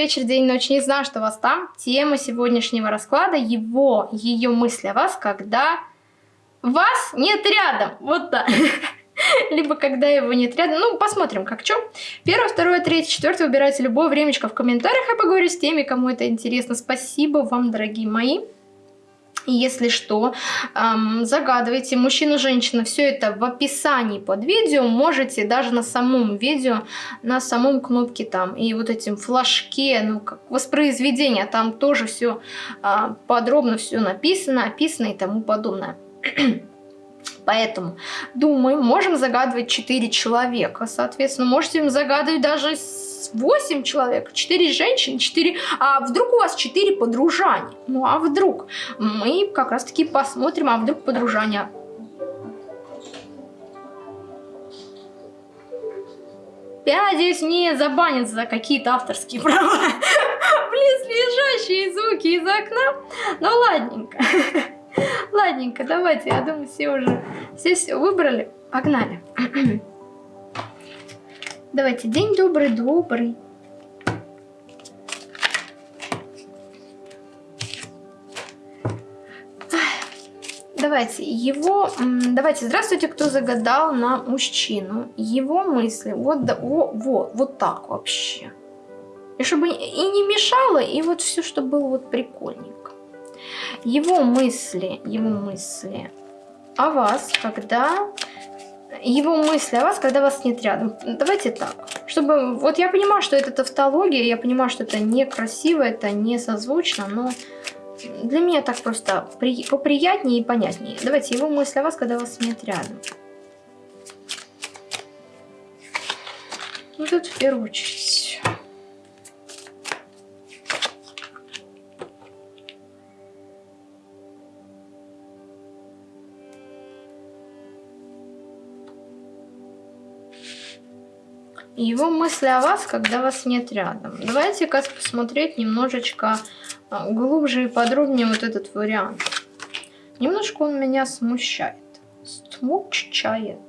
вечер, день, ночь. Не знаю, что у вас там. Тема сегодняшнего расклада, его, ее мысли о вас, когда вас нет рядом. Вот так. Либо когда его нет рядом. Ну, посмотрим, как что. Первое, второе, третье, четвертое. Выбирайте любое времечко в комментариях. Я поговорю с теми, кому это интересно. Спасибо вам, дорогие мои. Если что, эм, загадывайте, мужчина, женщина, все это в описании под видео, можете даже на самом видео, на самом кнопке там, и вот этим флажке, ну, как воспроизведение, там тоже все э, а, подробно все написано, описано и тому подобное. Поэтому, думаю, можем загадывать 4 человека, соответственно, можете им загадывать даже 8 человек, 4 женщины, 4... А вдруг у вас 4 подружания? Ну а вдруг? Мы как раз таки посмотрим, а вдруг подружания Пять здесь не забанят за какие-то авторские права. Близлежащие звуки из окна. Ну ладненько. Ладненько, давайте, я думаю, все уже все, все выбрали. Погнали. Давайте, день добрый, добрый. Давайте, его... Давайте, здравствуйте, кто загадал на мужчину. Его мысли, вот, да, о, вот, вот так вообще. И чтобы и не мешало, и вот все, что было вот прикольненько. Его мысли, его мысли о вас, когда его мысли о вас, когда вас нет рядом. Давайте так. Чтобы... Вот я понимаю, что это тавтология, я понимаю, что это некрасиво, это не созвучно, но для меня так просто при... поприятнее и понятнее. Давайте его мысли о вас, когда вас нет рядом. Ну, тут в первую очередь. Его мысли о вас, когда вас нет рядом. Давайте-ка посмотреть немножечко а, глубже и подробнее вот этот вариант. Немножко он меня смущает. Смущает.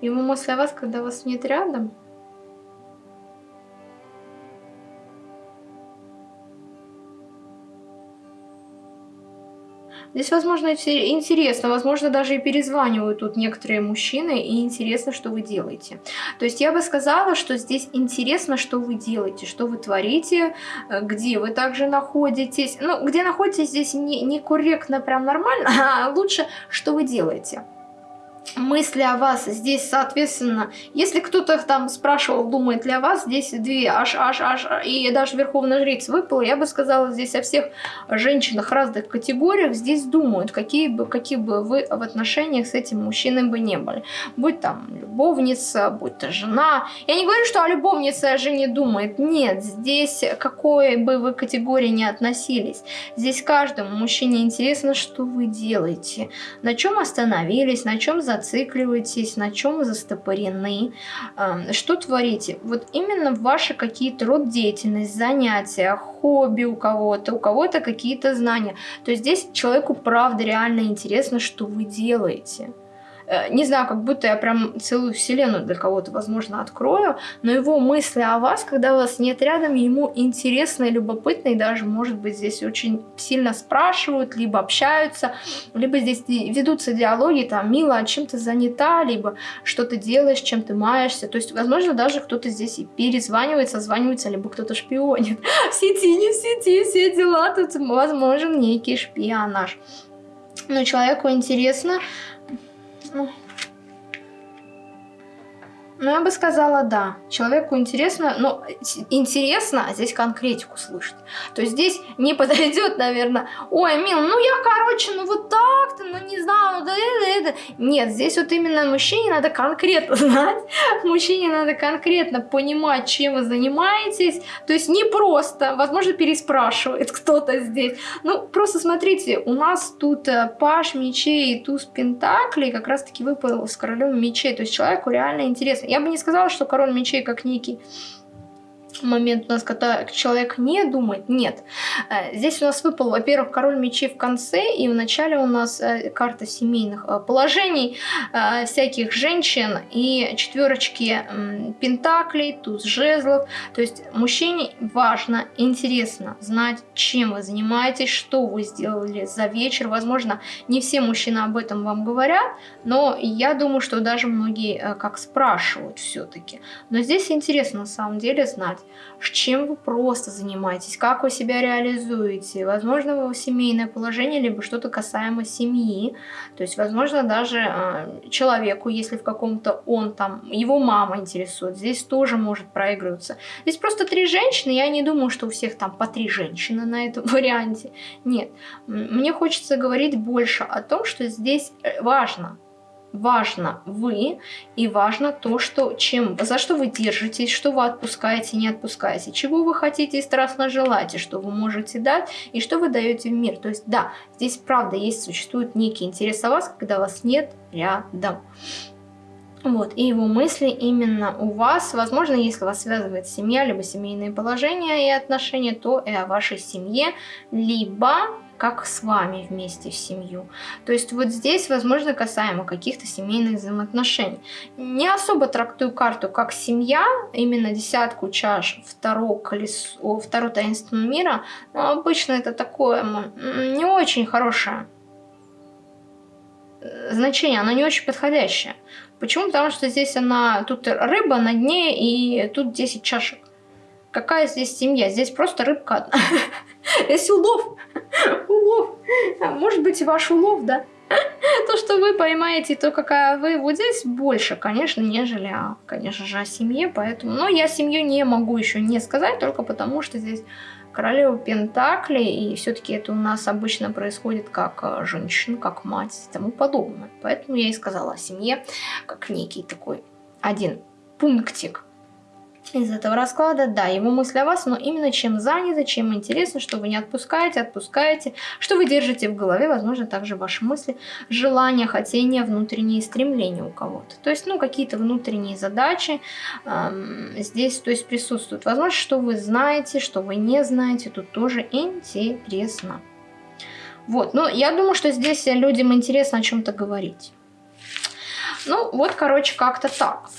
Его мысли о вас, когда вас нет рядом – Здесь, возможно, интересно, возможно, даже и перезванивают тут некоторые мужчины, и интересно, что вы делаете. То есть я бы сказала, что здесь интересно, что вы делаете, что вы творите, э, где вы также находитесь. Ну, где находитесь здесь не, не прям нормально, а лучше, что вы делаете мысли о вас здесь, соответственно, если кто-то там спрашивал, думает ли о вас, здесь две, аж, аж, аж, и даже Верховная Жрица выпала, я бы сказала, здесь о всех женщинах разных категориях здесь думают, какие бы, какие бы вы в отношениях с этим мужчиной бы не были. Будь там любовница, будь то жена. Я не говорю, что о любовнице о жене думает. Нет, здесь какой бы вы категории не относились. Здесь каждому мужчине интересно, что вы делаете, на чем остановились, на чем за зацикливаетесь, на чем застопорены, эм, что творите. Вот именно ваши какие-то род деятельность, занятия, хобби у кого-то, у кого-то какие-то знания. То есть здесь человеку правда реально интересно, что вы делаете. Э, не знаю, как будто я прям целую вселенную для кого-то, возможно, открою, но его мысли о вас, когда вас нет рядом, ему интересно и любопытно, и даже, может быть, здесь очень сильно спрашивают, либо общаются, либо здесь ведутся диалоги, там, мило, а чем ты занята, либо что ты делаешь, чем ты маешься, то есть, возможно, даже кто-то здесь и перезванивает, созванивается, либо кто-то шпионит. В сети, не в сети, все дела, тут возможен некий шпионаж. Но человеку интересно, ну, ну, я бы сказала, да. Человеку интересно, но интересно, а здесь конкретику слышать. То есть здесь не подойдет, наверное, ой, мил, ну я, короче, ну вот так-то, ну не знаю, ну да это, это. Нет, здесь вот именно мужчине надо конкретно знать, мужчине надо конкретно понимать, чем вы занимаетесь. То есть не просто, возможно, переспрашивает кто-то здесь. Ну, просто смотрите, у нас тут э, паш мечей и туз пентаклей как раз-таки выпал с королем мечей. То есть человеку реально интересно. Я бы не сказала, что король мечей как некий момент у нас, когда человек не думает, нет. Э, здесь у нас выпал, во-первых, король мечей в конце, и в начале у нас э, карта семейных э, положений, всяких женщин и четверочки пентаклей, туз жезлов. То есть мужчине важно, интересно знать, чем вы занимаетесь, что вы сделали за вечер. Возможно, не все мужчины об этом вам говорят, но я думаю, что даже многие как спрашивают все-таки. Но здесь интересно на самом деле знать, чем вы просто занимаетесь, как вы себя реализуете. Возможно, вы семейное положение, либо что-то касаемо семьи. То есть, возможно, даже э, человеку, если в каком-то он там, его мама интересует, здесь тоже может проигрываться. Здесь просто три женщины, я не думаю, что у всех там по три женщины на этом варианте. Нет, мне хочется говорить больше о том, что здесь э, важно важно вы и важно то, что, чем, за что вы держитесь, что вы отпускаете, не отпускаете, чего вы хотите и страстно желаете, что вы можете дать и что вы даете в мир. То есть да, здесь правда есть, существует некий интерес о вас, когда вас нет рядом. Вот, и его мысли именно у вас, возможно, если вас связывает семья, либо семейные положения и отношения, то и о вашей семье, либо как с вами вместе в семью. То есть вот здесь, возможно, касаемо каких-то семейных взаимоотношений. Не особо трактую карту как семья, именно десятку чаш, второго колесо, второго таинственного мира, но обычно это такое не очень хорошее э, значение, оно не очень подходящее. Почему? Потому что здесь она, тут рыба на дне и тут 10 чашек. Какая здесь семья? Здесь просто рыбка одна. Здесь улов. Улов. А может быть, и ваш улов, да? То, что вы поймаете, то, какая вы, вот здесь больше, конечно, нежели, а, конечно же, о семье, поэтому... Но я семью не могу еще не сказать, только потому что здесь королева Пентакли, и все-таки это у нас обычно происходит как а, женщина, как мать и тому подобное. Поэтому я и сказала о семье, как некий такой один пунктик из этого расклада, да, его мысли о вас, но именно чем заняты, чем интересно, что вы не отпускаете, отпускаете, что вы держите в голове, возможно, также ваши мысли, желания, хотения, внутренние стремления у кого-то. То есть, ну, какие-то внутренние задачи эм, здесь, то есть, присутствуют. Возможно, что вы знаете, что вы не знаете, тут тоже интересно. Вот, ну, я думаю, что здесь людям интересно о чем-то говорить. Ну, вот, короче, как-то так.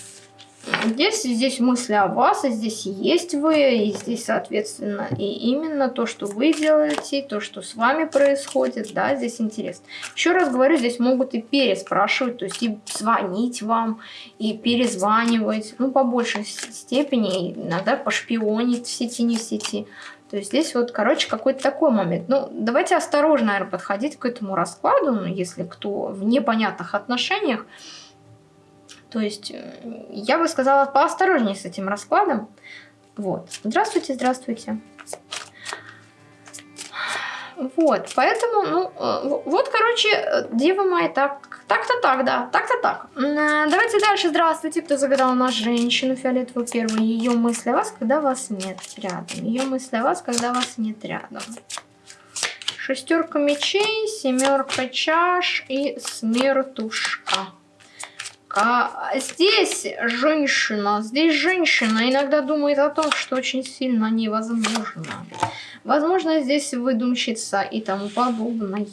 Здесь, здесь мысли о вас, и здесь есть вы, и здесь, соответственно, и именно то, что вы делаете, то, что с вами происходит, да, здесь интересно. Еще раз говорю, здесь могут и переспрашивать, то есть и звонить вам, и перезванивать, ну, по большей степени, иногда пошпионить в сети, не в сети. То есть здесь вот, короче, какой-то такой момент. Ну, давайте осторожно, наверное, подходить к этому раскладу, ну, если кто в непонятных отношениях, то есть э, я бы сказала поосторожнее с этим раскладом. Вот. Здравствуйте, здравствуйте. Вот, поэтому, ну, э, вот, короче, дева моя, так, так-то так, да, так-то так. Э, давайте дальше, здравствуйте, кто загадал на женщину фиолетовую первую. Ее мысли о вас, когда вас нет рядом. Ее мысли о вас, когда вас нет рядом. Шестерка мечей, семерка чаш и смертушка. А здесь женщина, здесь женщина иногда думает о том, что очень сильно невозможно. Возможно, здесь выдумщица и тому подобное.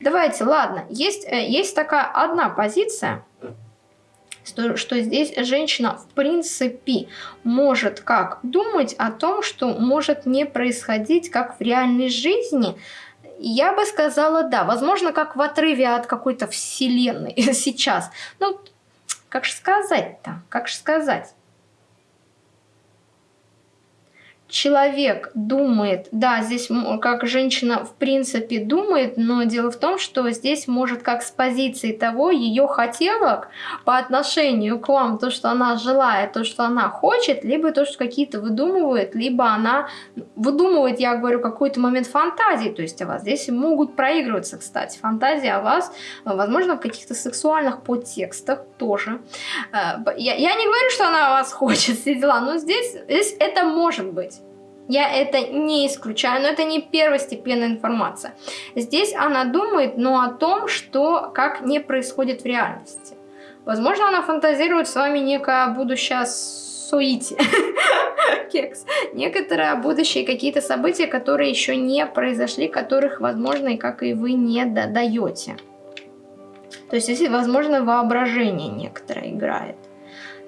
Давайте, ладно, есть, э, есть такая одна позиция, что, что здесь женщина в принципе может как думать о том, что может не происходить как в реальной жизни, я бы сказала, да. Возможно, как в отрыве от какой-то вселенной сейчас. Ну, как же сказать-то? Как же сказать? Человек думает, да, здесь как женщина в принципе думает, но дело в том, что здесь может как с позиции того ее хотелок по отношению к вам, то, что она желает, то, что она хочет, либо то, что какие-то выдумывает, либо она выдумывает, я говорю, какой-то момент фантазии, то есть о вас. Здесь могут проигрываться, кстати, фантазии о вас, возможно, в каких-то сексуальных подтекстах тоже. Э, я, я не говорю, что она вас хочет, все дела, но здесь, здесь это может быть. Я это не исключаю, но это не первостепенная информация. Здесь она думает, но о том, что как не происходит в реальности. Возможно, она фантазирует с вами некое будущее суете. кекс. Некоторые будущие какие-то события, которые еще не произошли, которых, возможно, и как и вы не даете. То есть здесь, возможно, воображение некоторое играет.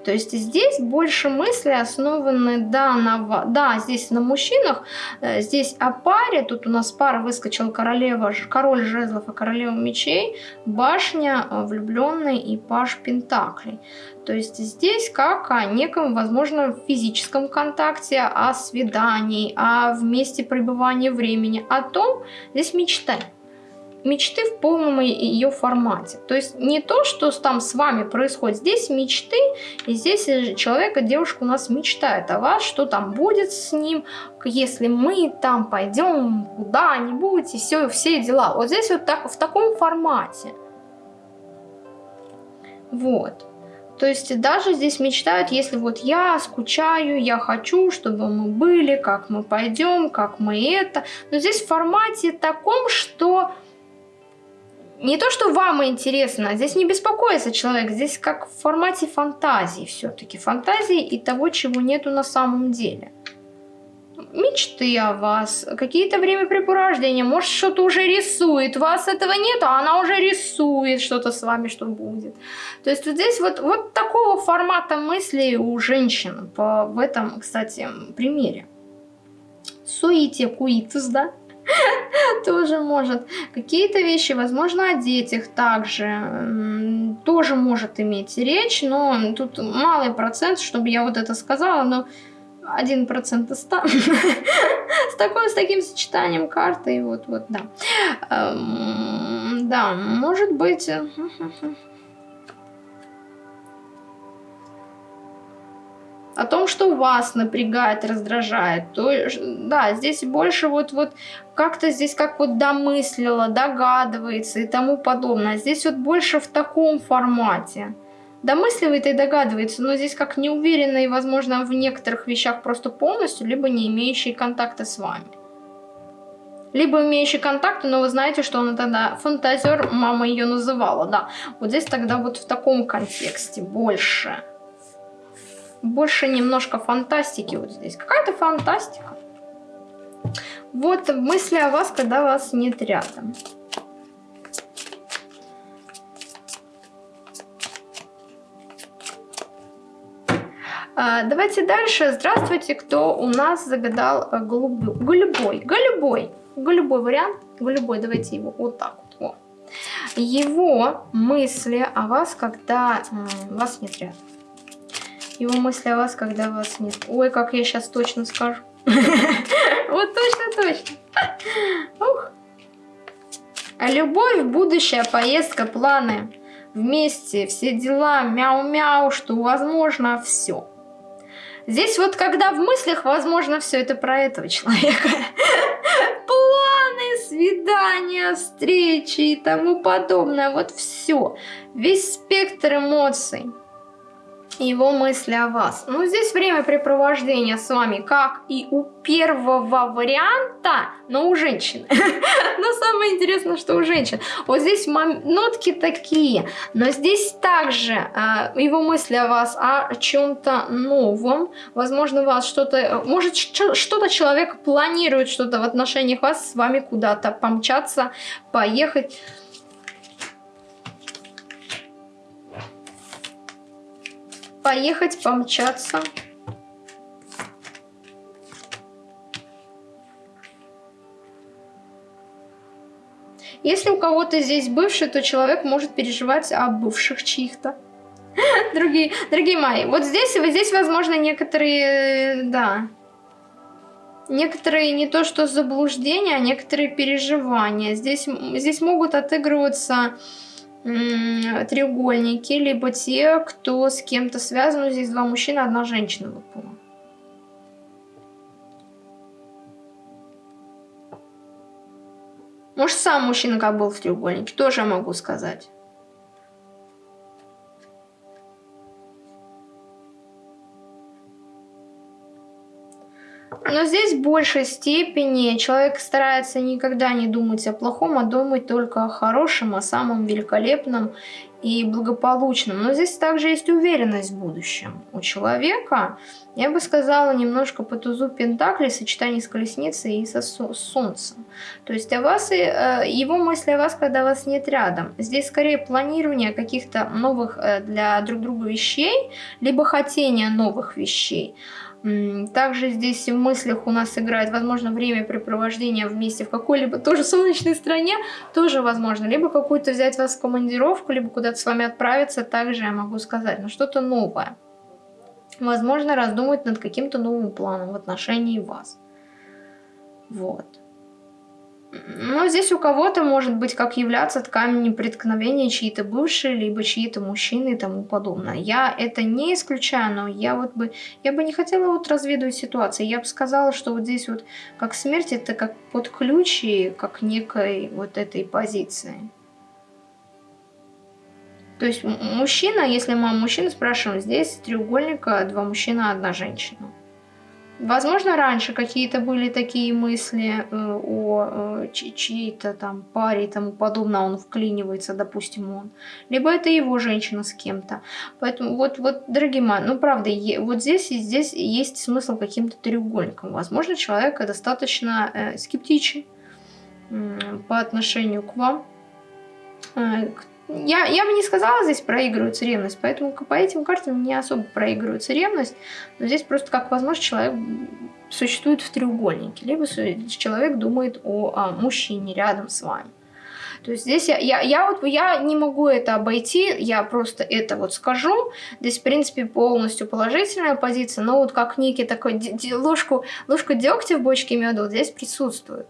То есть здесь больше мысли основаны, да, на, да, здесь на мужчинах, э, здесь о паре, тут у нас пара выскочила королева, король жезлов и королева мечей, башня, э, влюбленный и паш пентаклей. То есть здесь как о неком, возможно, физическом контакте, о свидании, о вместе пребывании времени, о том, здесь мечты мечты в полном ее формате. То есть не то, что там с вами происходит. Здесь мечты, и здесь человек и девушка у нас мечтает о вас, что там будет с ним, если мы там пойдем куда-нибудь, и все, все дела. Вот здесь вот так, в таком формате. Вот. То есть даже здесь мечтают, если вот я скучаю, я хочу, чтобы мы были, как мы пойдем, как мы это. Но здесь в формате таком, что не то, что вам интересно, здесь не беспокоится человек, здесь как в формате фантазии все-таки. Фантазии и того, чего нету на самом деле. Мечты о вас, какие-то времяпрепровождения, может что-то уже рисует, вас этого нет, а она уже рисует что-то с вами, что будет. То есть вот здесь вот, вот такого формата мыслей у женщин по, в этом, кстати, примере. Суите куитус, да? тоже может. Какие-то вещи, возможно, о детях также тоже может иметь речь, но тут малый процент, чтобы я вот это сказала, но один процент из ста с таким с таким сочетанием карты вот вот да эм, да может быть о том, что вас напрягает, раздражает, то да, здесь больше вот, вот как-то здесь как вот домыслила, догадывается и тому подобное. Здесь вот больше в таком формате. Домысливает и догадывается, но здесь как неуверенно и, возможно, в некоторых вещах просто полностью, либо не имеющий контакта с вами. Либо имеющий контакты, но вы знаете, что она тогда фантазер, мама ее называла, да. Вот здесь тогда вот в таком контексте больше больше немножко фантастики вот здесь. Какая-то фантастика. Вот мысли о вас, когда вас нет рядом. А, давайте дальше. Здравствуйте, кто у нас загадал э, голубой. Голубой. Голубой. Голубой вариант. Голубой. Давайте его вот так вот. Его мысли о вас, когда вас нет рядом. Его мысли о вас, когда вас нет. Ой, как я сейчас точно скажу. Вот точно-точно. Ух. А любовь, будущее, поездка, планы. Вместе, все дела, мяу-мяу, что возможно все. Здесь вот когда в мыслях, возможно, все это про этого человека. Планы, свидания, встречи и тому подобное. Вот все. Весь спектр эмоций его мысли о вас. Ну, здесь времяпрепровождение с вами, как и у первого варианта, но у женщины. но самое интересное, что у женщин. Вот здесь нотки такие, но здесь также э, его мысли о вас, о чем-то новом. Возможно, вас что-то, может, что-то человек планирует, что-то в отношениях вас с вами куда-то помчаться, поехать. Поехать, помчаться. Если у кого-то здесь бывший, то человек может переживать о бывших чьих-то. Другие, дорогие мои, вот здесь, вот здесь, возможно, некоторые, да, некоторые не то что заблуждения, а некоторые переживания. Здесь, здесь могут отыгрываться треугольники, либо те, кто с кем-то связан. Здесь два мужчины, одна женщина выпала. Может, сам мужчина как был в треугольнике, тоже могу сказать. Но здесь в большей степени человек старается никогда не думать о плохом, а думать только о хорошем, о самом великолепном и благополучным. Но здесь также есть уверенность в будущем. У человека, я бы сказала, немножко по тузу Пентакли, сочетание с колесницей и со солнцем. То есть о вас, э, его мысли о вас, когда вас нет рядом. Здесь скорее планирование каких-то новых э, для друг друга вещей, либо хотение новых вещей. Также здесь в мыслях у нас играет, возможно, времяпрепровождение вместе в какой-либо тоже солнечной стране, тоже возможно. Либо какую-то взять вас в командировку, либо куда-то с вами отправиться, также я могу сказать, но что-то новое. Возможно, раздумать над каким-то новым планом в отношении вас. Вот. Но здесь у кого-то может быть как являться камнем преткновения чьи-то бывшие, либо чьи-то мужчины и тому подобное. Я это не исключаю, но я вот бы, я бы не хотела вот разведывать ситуации. Я бы сказала, что вот здесь вот как смерть, это как под ключи, как некой вот этой позиции. То есть мужчина, если мы мужчина спрашиваем, здесь треугольника два мужчина, одна женщина. Возможно, раньше какие-то были такие мысли э, о э, чьей-то там паре и тому подобное, он вклинивается, допустим, он. Либо это его женщина с кем-то. Поэтому вот, вот, дорогие мои, ну правда, вот здесь и здесь есть смысл каким-то треугольником. Возможно, человек достаточно э, скептичен э, по отношению к вам, э, к я, я бы не сказала, здесь проигрывается ревность, поэтому по этим картам не особо проигрывается ревность, но здесь просто как возможно человек существует в треугольнике, либо человек думает о, о мужчине рядом с вами. То есть здесь я, я, я, вот, я не могу это обойти, я просто это вот скажу. Здесь, в принципе, полностью положительная позиция, но вот как некий такой ложку, ложку дегтя в бочке меда вот здесь присутствует.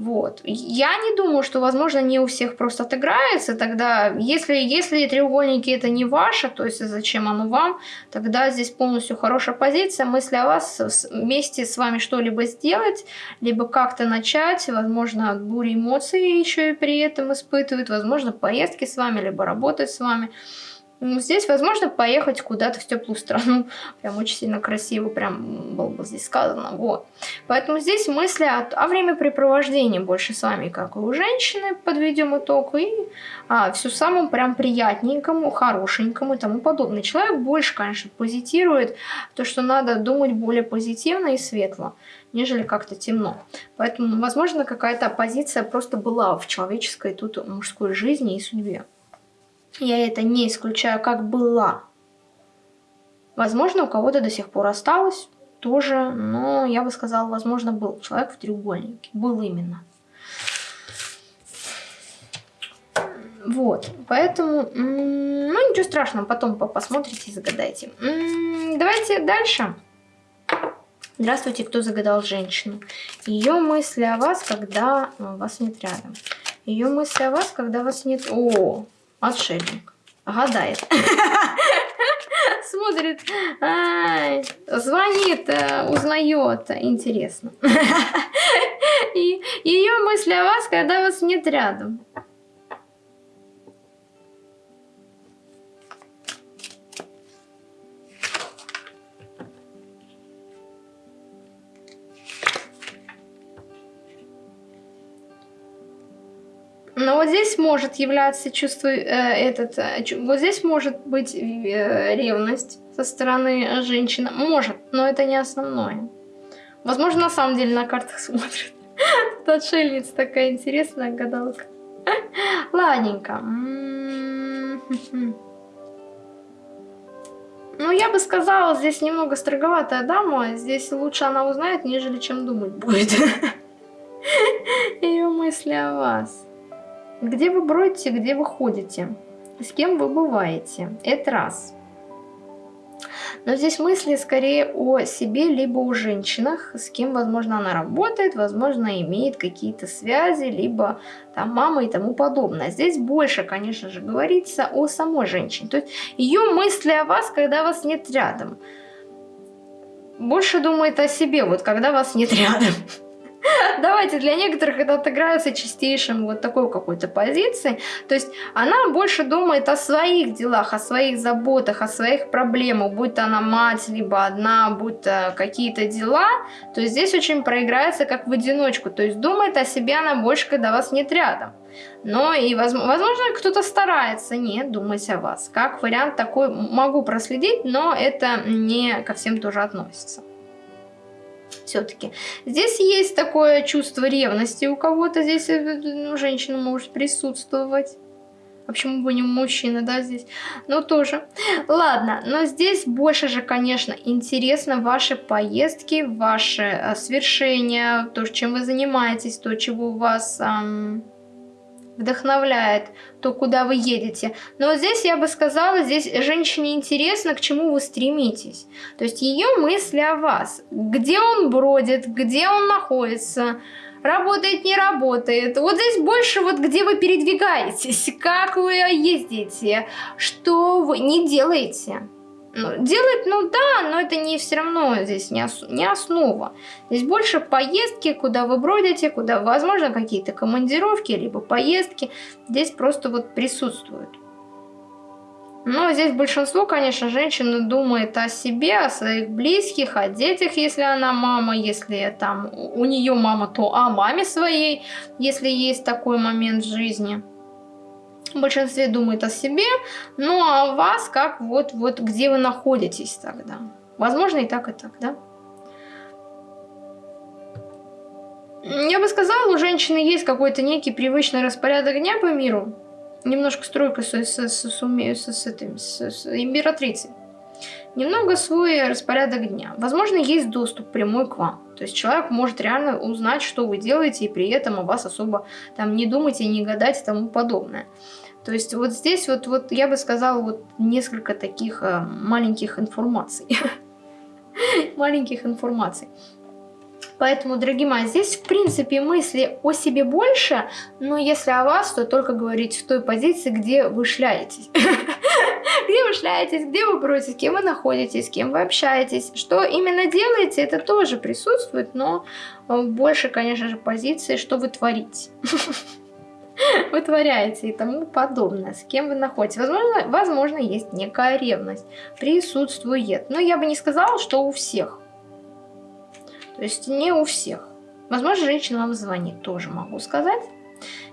Вот. Я не думаю, что, возможно, не у всех просто отыграется. Тогда, если, если треугольники это не ваше, то есть зачем оно вам, тогда здесь полностью хорошая позиция. Мысли о вас вместе с вами что-либо сделать, либо как-то начать, возможно, бури эмоций еще и при этом испытывают, возможно, поездки с вами, либо работать с вами. Ну, здесь, возможно, поехать куда-то в теплую страну. Прям очень сильно красиво, прям было бы здесь сказано. Вот. Поэтому здесь мысли о, о времяпрепровождении больше с вами, как и у женщины, подведем итог. И а, все самому прям приятненькому, хорошенькому и тому подобное. Человек больше, конечно, позитирует то, что надо думать более позитивно и светло нежели как-то темно. Поэтому, возможно, какая-то оппозиция просто была в человеческой тут мужской жизни и судьбе. Я это не исключаю, как была. Возможно, у кого-то до сих пор осталось тоже, но я бы сказала, возможно, был человек в треугольнике. Был именно. Вот, поэтому, ну ничего страшного, потом посмотрите и загадайте. Давайте дальше. Здравствуйте, кто загадал женщину. Ее мысли о вас, когда вас нет рядом. Ее мысли о вас, когда вас нет... О, Отшельник. Гадает. Смотрит. звонит, э, узнает. Интересно. И ее мысли о вас, когда вас нет рядом. Вот здесь может являться чувство, э, этот, э, вот здесь может быть э, ревность со стороны женщины. Может, но это не основное. Возможно, на самом деле на картах смотрят. Тут отшельница такая интересная гадалка. Ладненько. М-м-м. Ну, я бы сказала, здесь немного строговатая дама. Здесь лучше она узнает, нежели чем думать будет. Ее мысли о вас. Где вы бродите, где вы ходите, с кем вы бываете. Это раз. Но здесь мысли скорее о себе, либо о женщинах, с кем, возможно, она работает, возможно, имеет какие-то связи, либо там мама и тому подобное. Здесь больше, конечно же, говорится о самой женщине. То есть ее мысли о вас, когда вас нет рядом. Больше думает о себе, вот когда вас нет рядом. Давайте для некоторых это отыграется чистейшим вот такой какой-то позиции. То есть она больше думает о своих делах, о своих заботах, о своих проблемах, будь то она мать, либо одна, будь то какие-то дела. То здесь очень проиграется как в одиночку. То есть думает о себе она больше, когда вас нет рядом. Но и, возможно, кто-то старается не думать о вас. Как вариант такой могу проследить, но это не ко всем тоже относится. Все-таки. Здесь есть такое чувство ревности у кого-то. Здесь э, ну, женщина может присутствовать. А почему бы не мужчина, да, здесь? Ну, тоже. Ладно, но здесь больше же, конечно, интересно ваши поездки, ваши э, свершения, то, чем вы занимаетесь, то, чего у вас... Эм вдохновляет, то, куда вы едете. Но вот здесь я бы сказала, здесь женщине интересно, к чему вы стремитесь. То есть ее мысли о вас. Где он бродит, где он находится, работает, не работает. Вот здесь больше вот где вы передвигаетесь, как вы ездите, что вы не делаете. Ну, делать, ну да, но это не все равно здесь не, ос не основа. Здесь больше поездки, куда вы бродите, куда, возможно, какие-то командировки, либо поездки. Здесь просто вот присутствуют. Но здесь большинство, конечно, женщин думает о себе, о своих близких, о детях, если она мама, если там у нее мама, то о маме своей, если есть такой момент в жизни в большинстве думает о себе, ну а вас как вот, вот где вы находитесь тогда. Возможно и так, и так, да? Я бы сказала, у женщины есть какой-то некий привычный распорядок дня по миру. Немножко стройка с, с, с, с, с, с, этим, с, с императрицей. Немного свой распорядок дня. Возможно, есть доступ прямой к вам. То есть человек может реально узнать, что вы делаете, и при этом о вас особо там не думать и не гадать и тому подобное. То есть вот здесь вот, вот я бы сказала вот несколько таких э, маленьких информаций. маленьких информаций. Поэтому, дорогие мои, здесь в принципе мысли о себе больше, но если о вас, то только говорить в той позиции, где вы шляетесь. где вы шляетесь, где вы бродите, с кем вы находитесь, с кем вы общаетесь. Что именно делаете, это тоже присутствует, но э, больше, конечно же, позиции, что вы творите. вытворяете и тому подобное, с кем вы находитесь. Возможно, возможно, есть некая ревность, присутствует. Но я бы не сказала, что у всех. То есть не у всех. Возможно, женщина вам звонит, тоже могу сказать.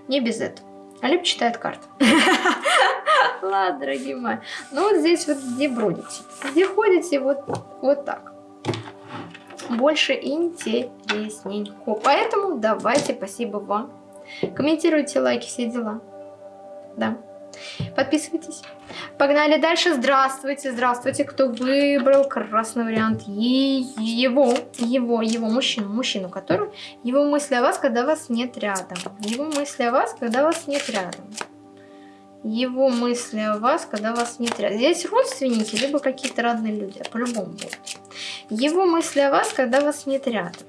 Не без этого. А читает карты. Ладно, дорогие мои. Ну вот здесь вот где бродите. Где ходите, вот, вот так. Больше интересненько. Поэтому давайте, спасибо вам Комментируйте, лайки, все дела. Да. Подписывайтесь. Погнали дальше. Здравствуйте, здравствуйте. Кто выбрал красный вариант? Его, его, его, мужчину, мужчину, который... Его мысли о вас, когда вас нет рядом. Его мысли о вас, когда вас нет рядом. Его мысли о вас, когда вас нет рядом. Здесь родственники, либо какие-то родные люди. По-любому будут. Его мысли о вас, когда вас нет рядом.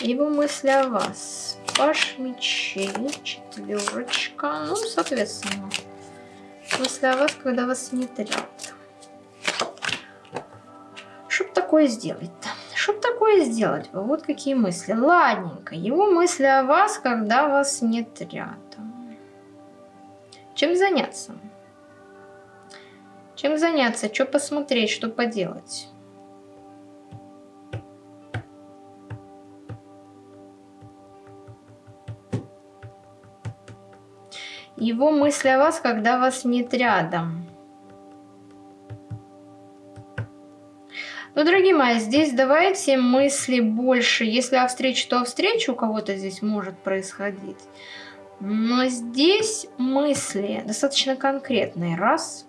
Его мысли о вас Паш мечей, четверочка. Ну, соответственно, мысли о вас, когда вас рядом. Что такое сделать-то? Что такое сделать? Вот какие мысли. Ладненько. Его мысли о вас, когда вас рядом. Чем заняться? Чем заняться? Что посмотреть? Что поделать? Его мысли о вас, когда вас нет рядом. Ну, дорогие мои, здесь давайте мысли больше. Если о встрече, то о встрече у кого-то здесь может происходить. Но здесь мысли достаточно конкретные. Раз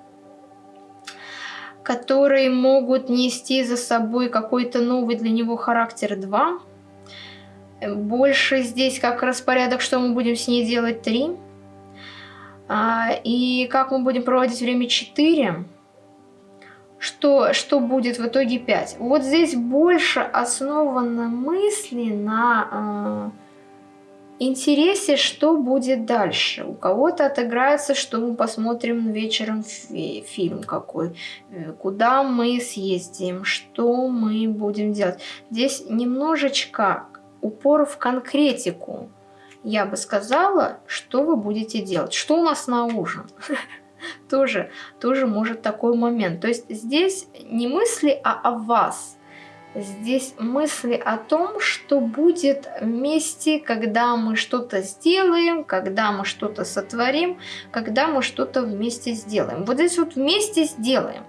которые могут нести за собой какой-то новый для него характер Два, Больше здесь как распорядок, что мы будем с ней делать Три и как мы будем проводить время 4, что, что будет в итоге 5. Вот здесь больше основаны мысли на э, интересе, что будет дальше. У кого-то отыграется, что мы посмотрим вечером фи фильм какой, э, куда мы съездим, что мы будем делать. Здесь немножечко упор в конкретику. Я бы сказала, что вы будете делать. Что у нас на ужин? Тоже, тоже может такой момент. То есть здесь не мысли а о вас. Здесь мысли о том, что будет вместе, когда мы что-то сделаем, когда мы что-то сотворим, когда мы что-то вместе сделаем. Вот здесь вот вместе сделаем.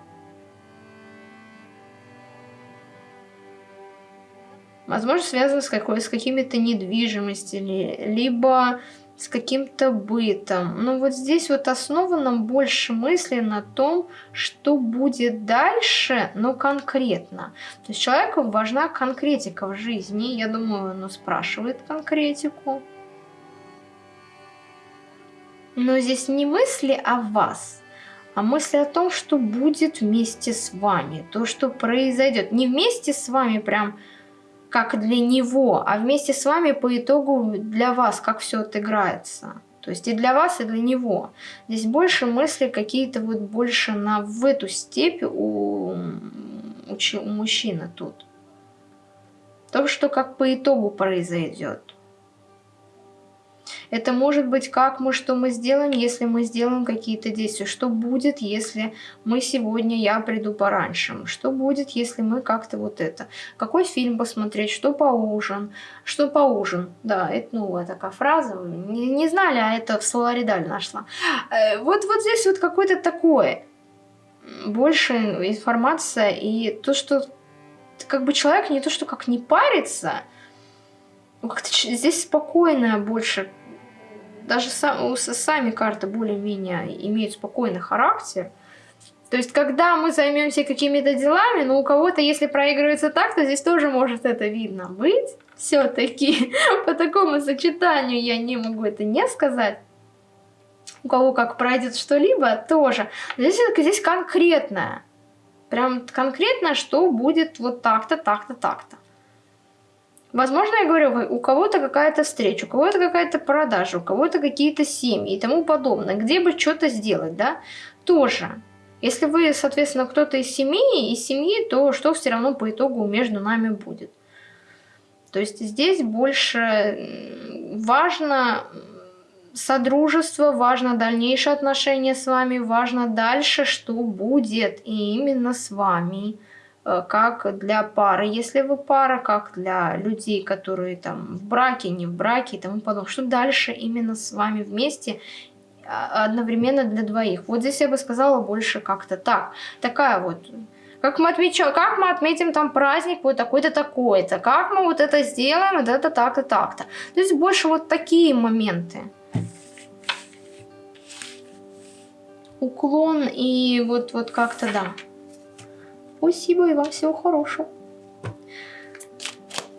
Возможно, связано с, какой, с какими-то недвижимостями, либо с каким-то бытом. Но вот здесь вот основано больше мысли на том, что будет дальше, но конкретно. То есть человеку важна конкретика в жизни. Я думаю, он спрашивает конкретику. Но здесь не мысли о вас, а мысли о том, что будет вместе с вами, то, что произойдет. Не вместе с вами прям как для него, а вместе с вами по итогу для вас, как все отыграется. То есть и для вас, и для него. Здесь больше мысли какие-то вот больше на в эту степь у, у, у мужчины тут. То, что как по итогу произойдет. Это может быть как мы, что мы сделаем, если мы сделаем какие-то действия. Что будет, если мы сегодня, я приду пораньше. Что будет, если мы как-то вот это. Какой фильм посмотреть, что по ужин. Что по ужин. Да, это новая такая фраза. Не, не знали, а это в словаре Даль нашла. Э, вот, вот здесь вот какое-то такое. Больше информация и то, что как бы человек не то, что как не парится, как-то здесь спокойная больше даже сам, сами карты более-менее имеют спокойный характер. То есть, когда мы займемся какими-то делами, ну, у кого-то, если проигрывается так, то здесь тоже может это видно быть. Все-таки по такому сочетанию я не могу это не сказать. У кого как пройдет что-либо, тоже. Но здесь, здесь конкретное. Прям конкретно, что будет вот так-то, так-то, так-то. Возможно, я говорю, у кого-то какая-то встреча, у кого-то какая-то продажа, у кого-то какие-то семьи и тому подобное. Где бы что-то сделать, да, тоже. Если вы, соответственно, кто-то из семьи, из семьи, то что все равно по итогу между нами будет. То есть здесь больше важно содружество, важно дальнейшее отношение с вами, важно дальше, что будет и именно с вами. Э, как для пары, если вы пара, как для людей, которые там в браке, не в браке и тому подобное. Что дальше именно с вами вместе а, одновременно для двоих. Вот здесь я бы сказала больше как-то так. Такая вот как мы, отмечаем, как мы отметим там праздник вот такой-то, такой-то, как мы вот это сделаем, вот это так-то, так-то. То есть больше вот такие моменты. Уклон и вот, вот как-то, да. Спасибо и вам всего хорошего.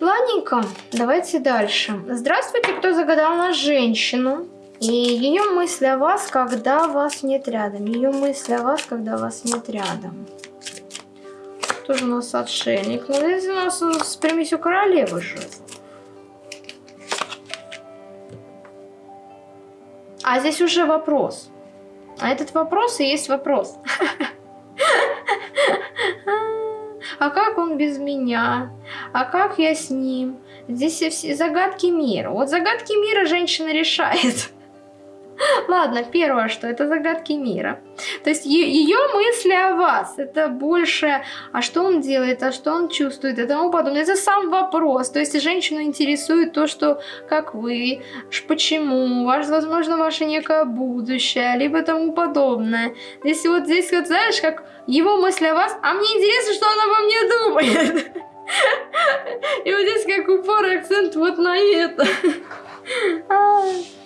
Ладненько, давайте дальше. Здравствуйте, кто загадал на женщину. И ее мысли о вас, когда вас нет рядом. Ее мысли о вас, когда вас нет рядом. Тоже у нас отшельник. Но здесь у нас с примесью королевы же. А здесь уже вопрос. А этот вопрос и есть вопрос. А как он без меня? А как я с ним? Здесь все загадки мира. Вот загадки мира женщина решает. Ладно, первое, что это загадки мира. То есть ее мысли о вас, это больше, а что он делает, а что он чувствует и тому подобное. Это сам вопрос. То есть женщину интересует то, что как вы, почему, ваш, возможно, ваше некое будущее, либо тому подобное. Здесь вот здесь вот, знаешь, как его мысли о вас, а мне интересно, что она обо мне думает. И вот здесь как упор акцент вот на это.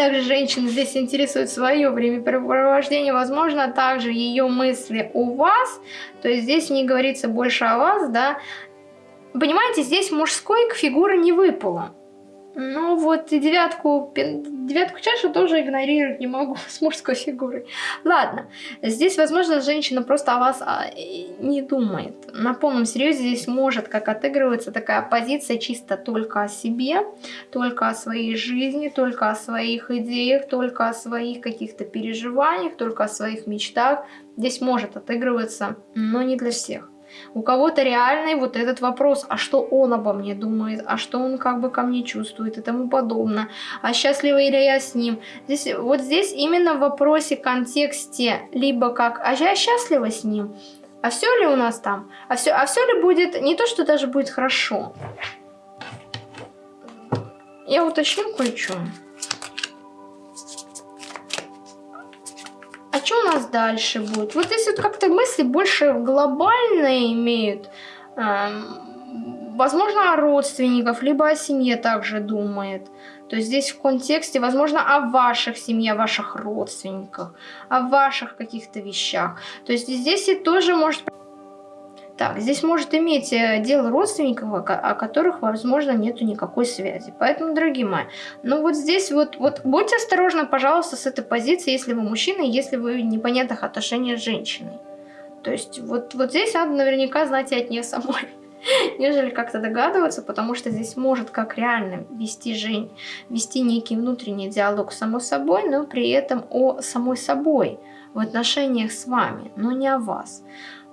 Также женщина здесь интересует свое времяпрепровождение, возможно, также ее мысли у вас, то есть здесь не говорится больше о вас, да. Понимаете, здесь мужской фигуры не выпало. Ну вот и девятку, девятку чаши тоже игнорировать не могу с мужской фигурой. Ладно, здесь, возможно, женщина просто о вас а, не думает. На полном серьезе здесь может как отыгрываться такая позиция чисто только о себе, только о своей жизни, только о своих идеях, только о своих каких-то переживаниях, только о своих мечтах. Здесь может отыгрываться, но не для всех. У кого-то реальный вот этот вопрос, а что он обо мне думает, а что он как бы ко мне чувствует и тому подобное, а счастлива ли я с ним. Здесь, вот здесь именно в вопросе, контексте, либо как, а я счастлива с ним, а все ли у нас там, а все, а все ли будет, не то, что даже будет хорошо. Я уточню кое-что. Что у нас дальше будет? Вот если вот как-то мысли больше глобальные имеют, эм, возможно, о родственников, либо о семье также думает. То есть здесь в контексте, возможно, о ваших семье, о ваших родственниках, о ваших каких-то вещах. То есть здесь и тоже может так, здесь может иметь э, дело родственников, о которых, возможно, нету никакой связи. Поэтому, дорогие мои, ну вот здесь вот, вот будьте осторожны, пожалуйста, с этой позиции, если вы мужчина, если вы в непонятных отношениях с женщиной. То есть вот, вот здесь надо наверняка знать и от нее самой, нежели как-то догадываться, потому что здесь может как реально вести, жень, вести некий внутренний диалог с самой собой, но при этом о самой собой в отношениях с вами, но не о вас.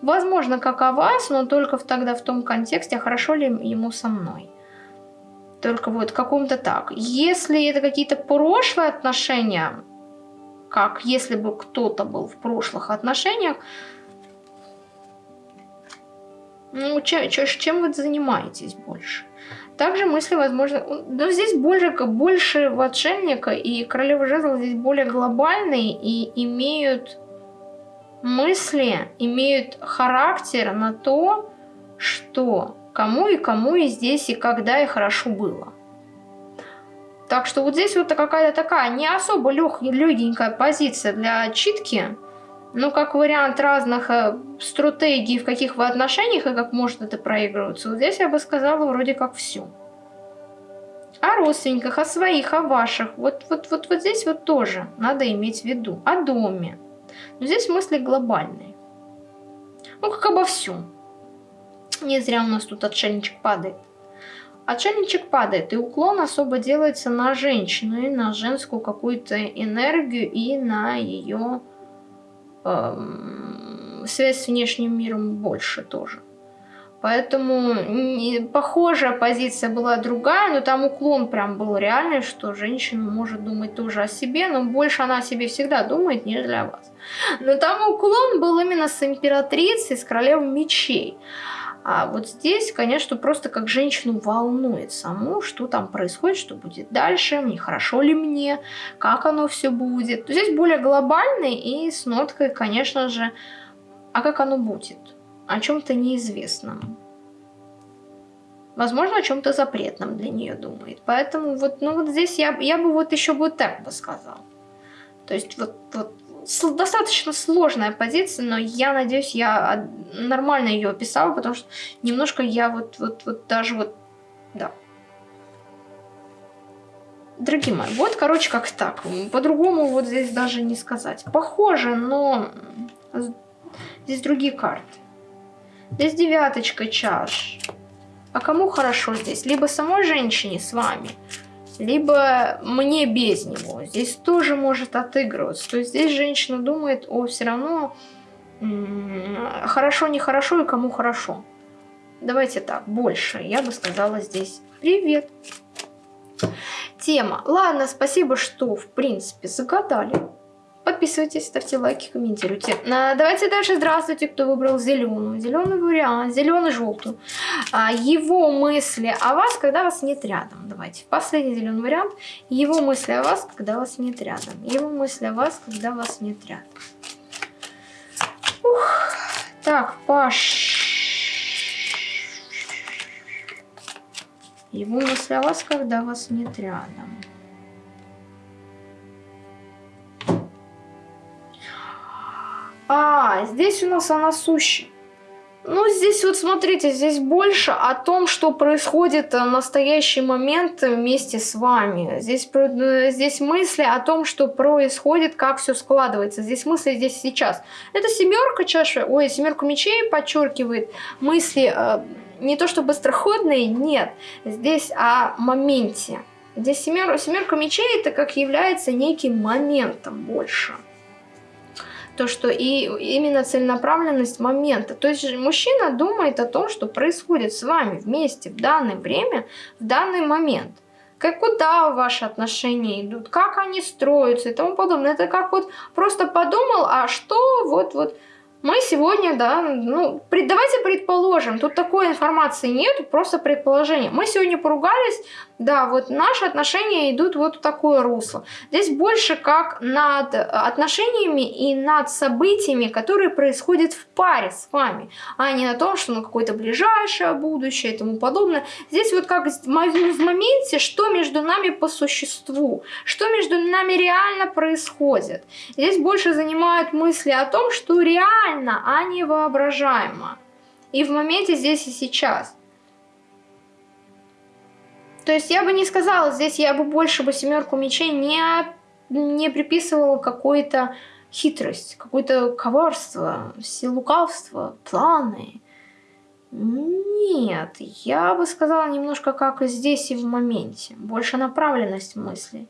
Возможно, как о вас, но только тогда в том контексте, а хорошо ли ему со мной. Только вот каком-то так. Если это какие-то прошлые отношения, как если бы кто-то был в прошлых отношениях, ну, чем, чем вы занимаетесь больше? Также мысли, возможно, но здесь больше, больше в отшельника и королева жезлов здесь более глобальные и имеют мысли имеют характер на то, что кому и кому и здесь, и когда, и хорошо было. Так что вот здесь вот какая-то такая не особо лег, легенькая позиция для читки, но как вариант разных э, стратегий, в каких вы отношениях и как может это проигрываться. Вот здесь я бы сказала вроде как все. О родственниках, о своих, о ваших. Вот, вот, вот, вот здесь вот тоже надо иметь в виду. О доме. Но здесь мысли глобальные. Ну, как обо всем. Не зря у нас тут отшельничек падает. Отшельничек падает, и уклон особо делается на женщину, и на женскую какую-то энергию, и на ее эм, связь с внешним миром больше тоже. Поэтому похожая позиция была другая, но там уклон прям был реальный, что женщина может думать тоже о себе, но больше она о себе всегда думает, нежели о вас. Но там уклон был именно с императрицей, с королевой мечей. А вот здесь, конечно, просто как женщину волнует саму, что там происходит, что будет дальше, не хорошо ли мне, как оно все будет. Здесь более глобальный и с ноткой, конечно же, а как оно будет о чем-то неизвестном. Возможно, о чем-то запретном для нее думает. Поэтому вот, ну вот здесь я, я бы вот еще вот так бы сказал. То есть вот, вот достаточно сложная позиция, но я надеюсь, я нормально ее описала, потому что немножко я вот, вот, вот даже вот, да. Дорогие мои, вот, короче, как так. По-другому вот здесь даже не сказать. Похоже, но здесь другие карты. Здесь девяточка чаш. А кому хорошо здесь? Либо самой женщине с вами, либо мне без него. Здесь тоже может отыгрываться. То есть здесь женщина думает, о, все равно хорошо, нехорошо и кому хорошо. Давайте так, больше. Я бы сказала здесь привет. Тема. Ладно, спасибо, что в принципе загадали. Подписывайтесь, ставьте лайки, комментируйте. А, давайте дальше. Здравствуйте, кто выбрал зеленую. Зеленый вариант, зеленый-желтую. А, его мысли о вас, когда вас нет рядом. Давайте. Последний зеленый вариант. Его мысли о вас, когда вас нет рядом. Его мысли о вас, когда вас нет рядом. Ух. Так, Паш. Его мысли о вас, когда вас нет рядом. А, здесь у нас она сущий. Ну, здесь вот смотрите, здесь больше о том, что происходит в настоящий момент вместе с вами. Здесь, э, здесь мысли о том, что происходит, как все складывается. Здесь мысли здесь сейчас. Это семерка чаши, ой, семерку мечей подчеркивает. Мысли э, не то что быстроходные, нет. Здесь о моменте. Здесь семер, семерка мечей это как является неким моментом больше. То, что и именно целенаправленность момента. То есть мужчина думает о том, что происходит с вами вместе в данное время, в данный момент. Как куда ваши отношения идут, как они строятся и тому подобное. Это как вот просто подумал, а что вот-вот мы сегодня, да, ну, давайте предположим, тут такой информации нет, просто предположение. Мы сегодня поругались, да, вот наши отношения идут вот в такое русло. Здесь больше как над отношениями и над событиями, которые происходят в паре с вами, а не на том, что ну какое-то ближайшее будущее и тому подобное. Здесь вот как в моменте, что между нами по существу, что между нами реально происходит. Здесь больше занимают мысли о том, что реально, а не воображаемо. И в моменте здесь и сейчас. То есть я бы не сказала, здесь я бы больше бы семерку мечей не, не приписывала какой-то хитрость, какое-то коварство, лукавство, планы. Нет, я бы сказала немножко как и здесь и в моменте. Больше направленность мыслей.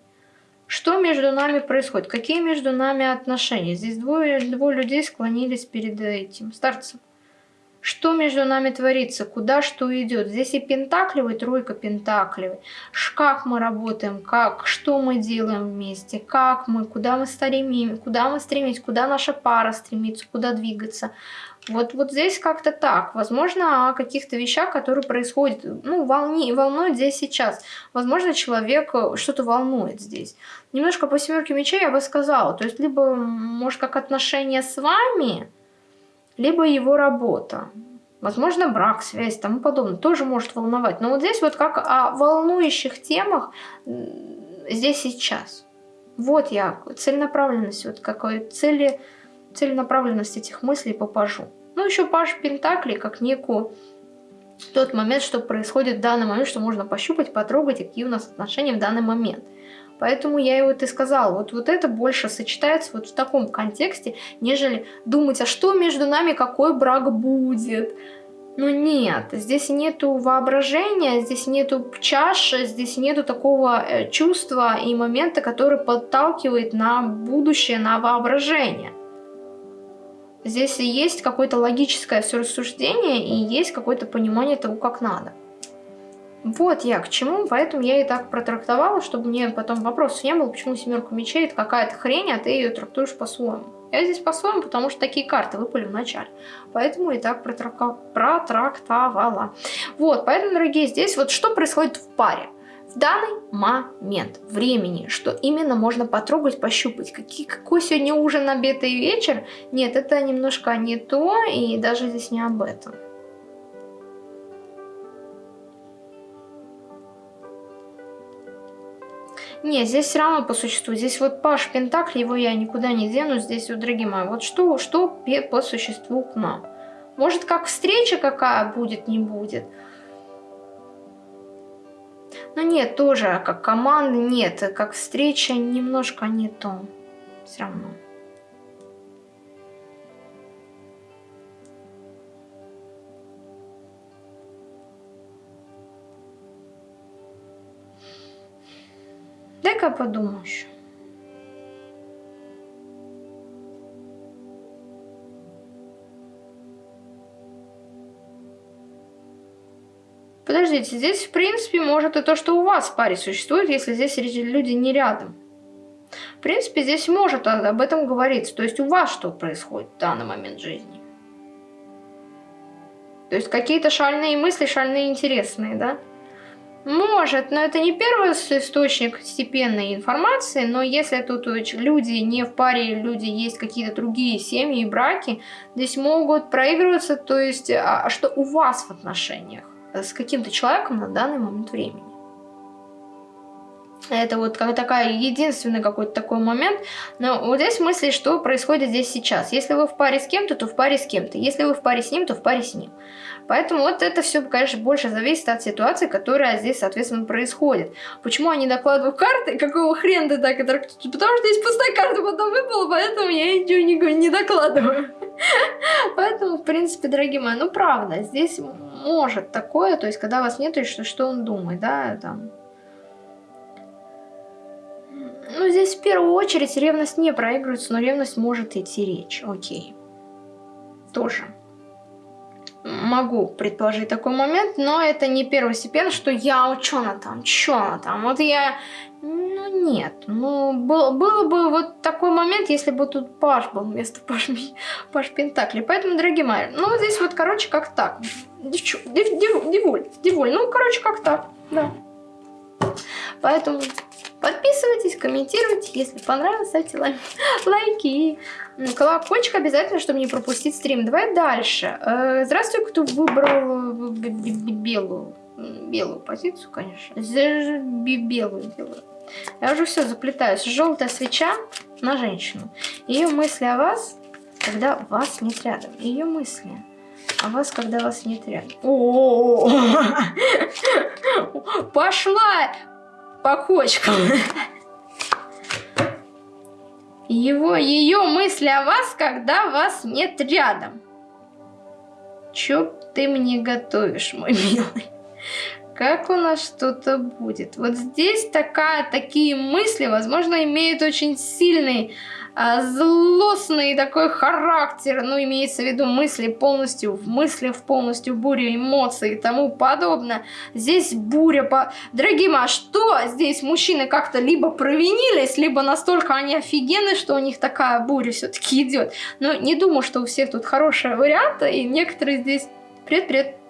Что между нами происходит? Какие между нами отношения? Здесь двое, двое людей склонились перед этим старцем. Что между нами творится? Куда что идет? Здесь и пентаклевый, тройка пентаклевый. Как мы работаем, как, что мы делаем вместе, как мы, куда мы стремимся, куда мы стремимся, куда наша пара стремится, куда двигаться. Вот, вот здесь как-то так. Возможно, о каких-то вещах, которые происходят, ну, волни, волнует здесь сейчас. Возможно, человек э, что-то волнует здесь. Немножко по семерке мечей я бы сказала. То есть, либо, может, как отношения с вами, либо его работа. Возможно, брак, связь, тому подобное. Тоже может волновать. Но вот здесь вот как о волнующих темах здесь сейчас. Вот я, целенаправленность, вот какой цели, целенаправленность этих мыслей попажу. Ну, еще Паш Пентакли, как некую тот момент, что происходит в данный момент, что можно пощупать, потрогать, какие у нас отношения в данный момент. Поэтому я и вот и сказала, вот, вот это больше сочетается вот в таком контексте, нежели думать, а что между нами, какой брак будет. Ну нет, здесь нету воображения, здесь нету чаши, здесь нету такого э, чувства и момента, который подталкивает на будущее, на воображение. Здесь есть какое-то логическое все рассуждение и есть какое-то понимание того, как надо. Вот я к чему, поэтому я и так протрактовала, чтобы мне потом вопросов не было, почему семерку мечей это какая-то хрень, а ты ее трактуешь по-своему. Я здесь по-своему, потому что такие карты выпали в начале. Поэтому и так протрактовала. Вот, поэтому, дорогие, здесь вот что происходит в паре в данный момент времени, что именно можно потрогать, пощупать. Какие, какой сегодня ужин, обед и вечер? Нет, это немножко не то, и даже здесь не об этом. Не, здесь все равно по существу. Здесь вот Паш Пентакли, его я никуда не дену. Здесь вот, дорогие мои, вот что, что по существу к нам. Может, как встреча какая будет, не будет. Ну нет, тоже как команда нет, как встреча немножко не то. Все равно. Дай-ка подумаю еще. Подождите, здесь в принципе может и то, что у вас в паре существует, если здесь люди не рядом. В принципе, здесь может об этом говориться. То есть у вас что происходит в данный момент жизни. То есть какие-то шальные мысли, шальные интересные, да? Может, но это не первый источник степенной информации, но если тут люди не в паре, люди есть какие-то другие семьи и браки, здесь могут проигрываться, то есть, а, а что у вас в отношениях с каким-то человеком на данный момент времени. Это вот как такая единственный какой-то такой момент. Но вот здесь мысли, что происходит здесь сейчас. Если вы в паре с кем-то, то в паре с кем-то. Если вы в паре с ним, то в паре с ним. Поэтому вот это все, конечно, больше зависит от ситуации, которая здесь, соответственно, происходит. Почему они докладывают карты? Какого хрена ты так? Это... Потому что здесь пустая карта потом выпала, поэтому я ничего не, не докладываю. Поэтому, в принципе, дорогие мои, ну правда, здесь может такое, то есть когда вас нет, что, что он думает, да, там. Ну, здесь в первую очередь ревность не проигрывается, но ревность может идти речь. Окей. Тоже. Могу предположить такой момент, но это не первостепенно, что я, она там, что она там. Вот я ну нет, ну был, было бы вот такой момент, если бы тут Паш был вместо Паш, Паш Пентакли. Поэтому, дорогие мои, ну вот здесь вот, короче, как так. Девчу, дев, дев, девуль, девуль, ну, короче, как так, да. Поэтому подписывайтесь, комментируйте, если понравилось, ставьте лайк, лайки. Колокольчик обязательно, чтобы не пропустить стрим. Давай дальше. Э, здравствуй, кто выбрал белую белую позицию, конечно. Белую, белую. Я уже все заплетаюсь. Желтая свеча на женщину. Ее мысли о вас, когда вас нет рядом. Ее мысли о вас, когда вас нет рядом. О, пошла по кочкам. Его, ее мысли о вас, когда вас нет рядом. Чё ты мне готовишь, мой милый? Как у нас что-то будет. Вот здесь такая, такие мысли, возможно, имеют очень сильный, а, злостный такой характер, ну, имеется в виду мысли полностью, в мыслях полностью буря эмоций и тому подобное. Здесь буря по... Дорогие мои, а что здесь мужчины как-то либо провинились, либо настолько они офигенны, что у них такая буря все-таки идет. Но не думаю, что у всех тут хорошие варианты, и некоторые здесь... Привет-привет!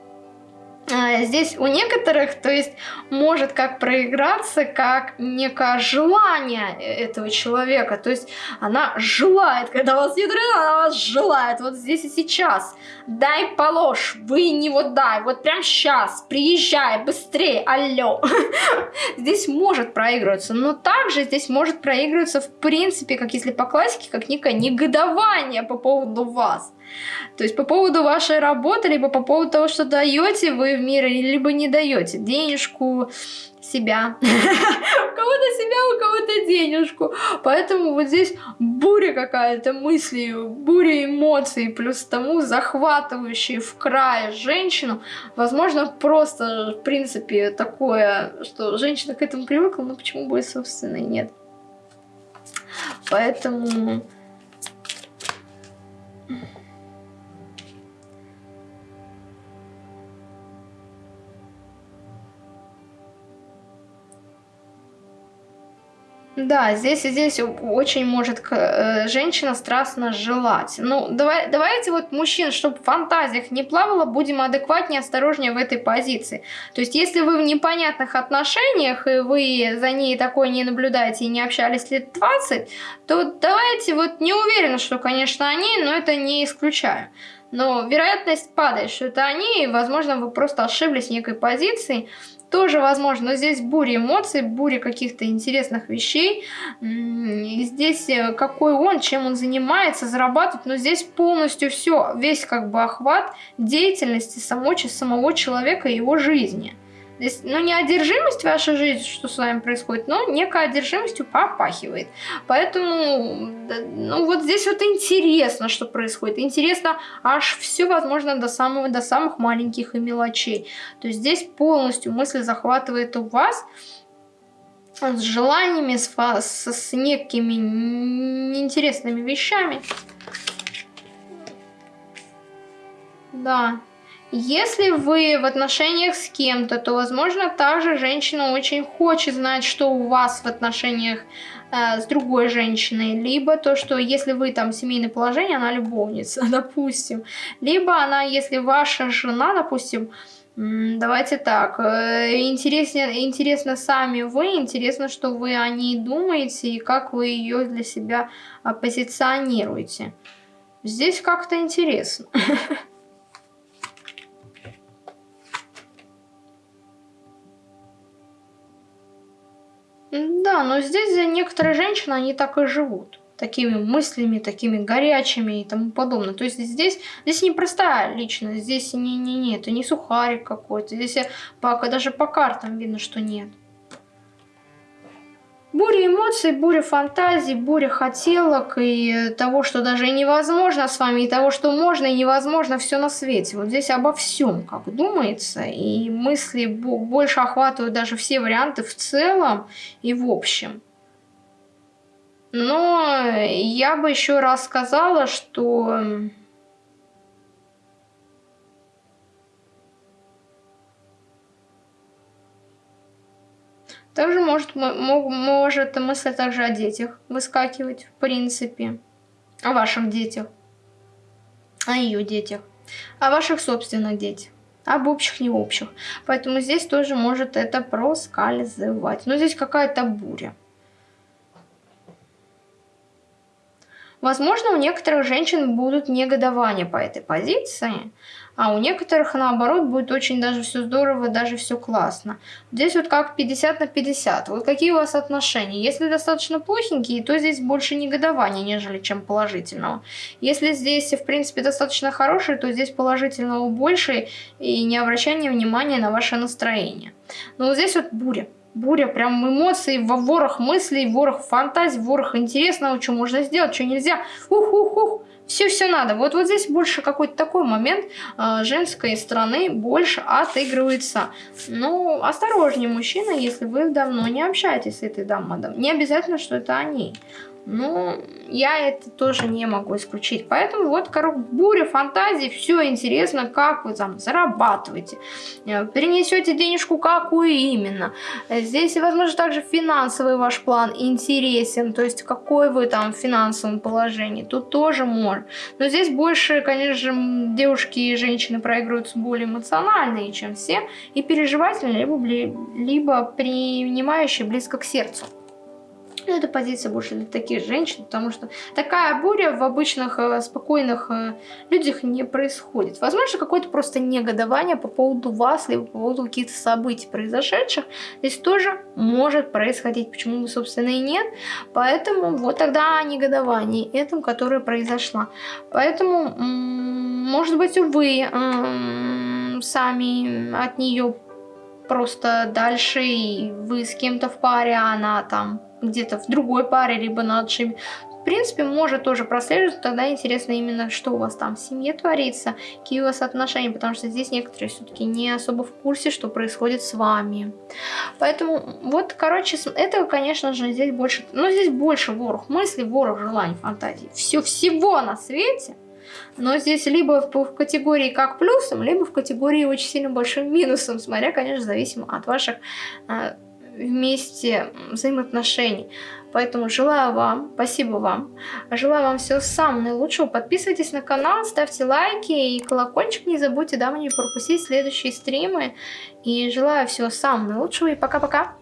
А, здесь у некоторых, то есть, может как проиграться, как некое желание этого человека. То есть, она желает, когда вас нет она вас желает. Вот здесь и сейчас. Дай положь, вы не вот дай, вот прям сейчас, приезжай, быстрее, алло. Здесь может проигрываться, но также здесь может проигрываться, в принципе, как если по классике, как некое негодование по поводу вас. То есть по поводу вашей работы, либо по поводу того, что даете вы в мир, либо не даете денежку, себя. У кого-то себя, у кого-то денежку. Поэтому вот здесь буря какая-то мысли, буря эмоций, плюс тому захватывающие в край женщину. Возможно, просто, в принципе, такое, что женщина к этому привыкла, но почему бы и собственно и нет. Поэтому... Да, здесь и здесь очень может э, женщина страстно желать. Ну, давай, давайте вот мужчин, чтобы в фантазиях не плавало, будем адекватнее, осторожнее в этой позиции. То есть, если вы в непонятных отношениях, и вы за ней такое не наблюдаете и не общались лет 20, то давайте вот не уверена, что, конечно, они, но это не исключаю. Но вероятность падает, что это они, и, возможно, вы просто ошиблись в некой позиции, тоже возможно, но здесь буря эмоций, буря каких-то интересных вещей. И здесь э, какой он, чем он занимается, зарабатывает, но здесь полностью все, весь как бы охват деятельности самого, самого человека и его жизни. Здесь, ну, не одержимость вашей жизни, что с вами происходит, но некая одержимостью попахивает. Поэтому, ну, вот здесь вот интересно, что происходит. Интересно аж все, возможно, до, самого, до самых маленьких и мелочей. То есть здесь полностью мысль захватывает у вас с желаниями, с, с, с некими неинтересными вещами. Да. Если вы в отношениях с кем-то, то, возможно, также женщина очень хочет знать, что у вас в отношениях э, с другой женщиной. Либо то, что если вы там семейное положение, она любовница, допустим. Либо она, если ваша жена, допустим, Давайте так, э, интересно, интересно сами вы, интересно, что вы о ней думаете и как вы ее для себя позиционируете. Здесь как-то интересно. Да, но здесь некоторые женщины, они так и живут. Такими мыслями, такими горячими и тому подобное. То есть здесь, здесь не простая личность, здесь не, не, не, это не сухарик какой-то. Здесь по, даже по картам видно, что нет. Буря эмоций, буря фантазий, буря хотелок и того, что даже невозможно с вами, и того, что можно и невозможно, все на свете. Вот здесь обо всем, как думается, и мысли больше охватывают даже все варианты в целом и в общем. Но я бы еще раз сказала, что... может, может мысль также о детях выскакивать, в принципе. О ваших детях. О ее детях. О ваших собственных детях об общих, не общих. Поэтому здесь тоже может это проскальзывать. Но здесь какая-то буря. Возможно, у некоторых женщин будут негодования по этой позиции, а у некоторых, наоборот, будет очень даже все здорово, даже все классно. Здесь вот как 50 на 50. Вот какие у вас отношения? Если достаточно плохенькие, то здесь больше негодования, нежели чем положительного. Если здесь, в принципе, достаточно хорошие, то здесь положительного больше и не обращание внимания на ваше настроение. Но вот здесь вот буря буря прям эмоций, во ворох мыслей, ворох фантазий, ворох интересного, что можно сделать, что нельзя. Ух-ух-ух, все-все надо. Вот, вот здесь больше какой-то такой момент э, женской стороны больше отыгрывается. Ну, осторожнее, мужчина, если вы давно не общаетесь с этой дамой. Не обязательно, что это они. Ну, я это тоже не могу исключить. Поэтому вот, короче, буря фантазий, все интересно, как вы там зарабатываете, э, перенесете денежку какую именно. Здесь, возможно, также финансовый ваш план интересен, то есть какой вы там в финансовом положении, тут тоже можно. Но здесь больше, конечно же, девушки и женщины проигрываются более эмоциональные, чем все, и переживательные, либо, либо принимающие близко к сердцу. Но ну, эта позиция больше для таких женщин, потому что такая буря в обычных э, спокойных э, людях не происходит. Возможно, какое-то просто негодование по поводу вас, либо по поводу каких-то событий произошедших. Здесь тоже может происходить, почему бы, собственно, и нет. Поэтому вот тогда негодование этому, которое произошло. Поэтому, может быть, вы сами от нее просто дальше, и вы с кем-то в паре, а она там где-то в другой паре, либо на отшибе. В принципе, может тоже прослеживаться, тогда интересно именно, что у вас там в семье творится, какие у вас отношения, потому что здесь некоторые все-таки не особо в курсе, что происходит с вами. Поэтому, вот, короче, этого, конечно же, здесь больше, ну, здесь больше ворох мыслей, ворох желаний, фантазий. Все, всего на свете – но здесь либо в категории как плюсом, либо в категории очень сильно большим минусом, смотря, конечно, зависимо от ваших э, вместе взаимоотношений. Поэтому желаю вам, спасибо вам, желаю вам всего самого наилучшего. Подписывайтесь на канал, ставьте лайки и колокольчик не забудьте, дабы не пропустить следующие стримы. И желаю всего самого наилучшего и пока-пока.